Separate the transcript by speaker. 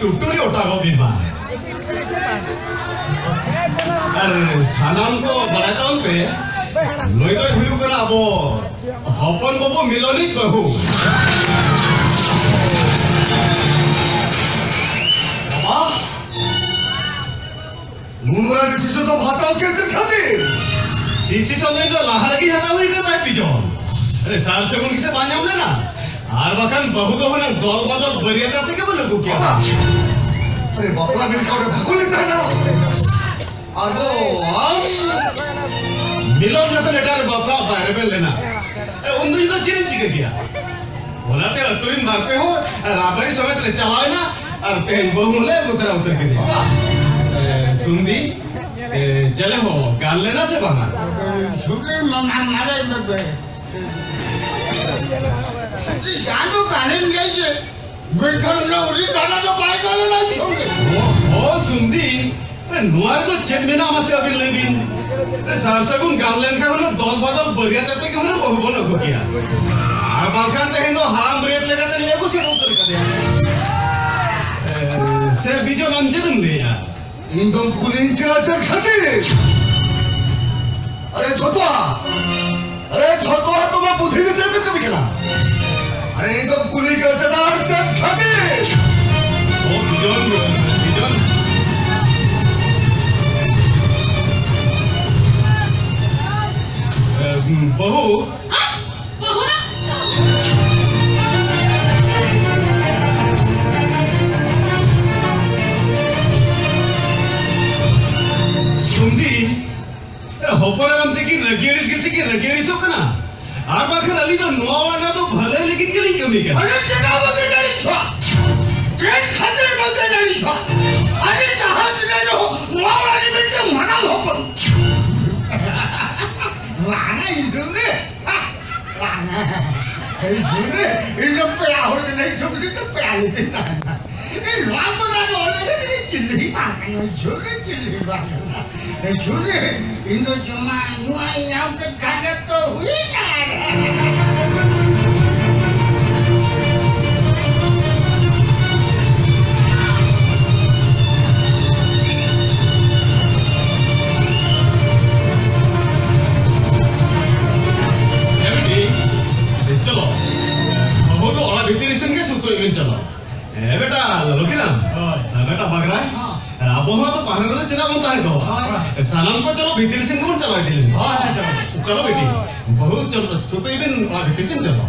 Speaker 1: টুটুরি Otago বিমা আর সানাম বাড়াই তাউন pay লই দই হুইউ করা আবো হপন বাবু মিলনিক বাহু।
Speaker 2: বাবা। নোংরা ডিসিশন তো ভাতাও কেসের খাতির
Speaker 1: ডিসিশন তো লাহারগি হাতা হই কে তাই পিজন। আরে সার সেগুন কিসে বানিয়াম না? আর বাখান বহু গহনা দল বদল করিয়া যাতে কেবল কুকিয়া
Speaker 2: আরে বাপলা মিল কাউকে ভাকুলি তাই না।
Speaker 1: আর মিলন না তো এটার বাপলা বাইরে পেলে না অন্য তো চিনে জিগে গিয়া ওলাতে অতুরিন মারতে হো রাবড়ি সমেত লে চালায় না আর তেন বহু বহুলে উতরা উতর কে দিয়া। সুন্দি চলে হো গাল লেনা সে বানা।
Speaker 3: শুনলে মানা মারে গানও গানের গাইছে মেঘার লহরি গানা তো পায় গেল না সঙ্গে
Speaker 1: ও সুন্দি নোয়ার তো চেম্বে না আমার সাথে লেবিন সারসাগুন গানলেন কারণ দল বদল বরিয়া তাতে কেউ না কহব না করিয়া আর বালখান দেখেন তো হারাম রেট লেখাতে নিয়ে গেছে। উত্তর কাছে সে বিজয় নাম চেনেন নেয়া
Speaker 2: ইন্দম কুলিং কে আচার খাতে? পুলি গেছে না আর
Speaker 1: চান খাদিস বহু শুনলি হপরাম থেকে রগিয়ারিস গেছে কি? রগিয়ারিস হোক না? আর বাখার আলি তো নয় কমি কেন?
Speaker 3: আরে জানা বগে নাড়ি ছোয়া ট্রেন খাতের বগে নাড়ি ছোয়া আরে জাহাজ নেলো মাওরানি বেটে মানা হপন লানা ইদুনে লানা এই শুনে এই লোক পে আহর নাই ছবি তো পে আলি না। এই রাত না বলে চিল্লি পাকানো শুনে চিল্লি পাকানো, এই শুনে ইন্দো জমা নুয়াই গাড়া তো হুই না
Speaker 1: এমনি উত্তর ইংরেজ চালাও হ্যাঁ বেটা লকিলাম বেটা বাগড়ায় আর আবহাওয়া তো পাহাড়ে চেনা মন চাই তো সালাম তো চলো ভিতির সিং মন চালাই দিলেন চলো বেটি বহুত চলো সুতো ইবেন ভিতির সিং চলো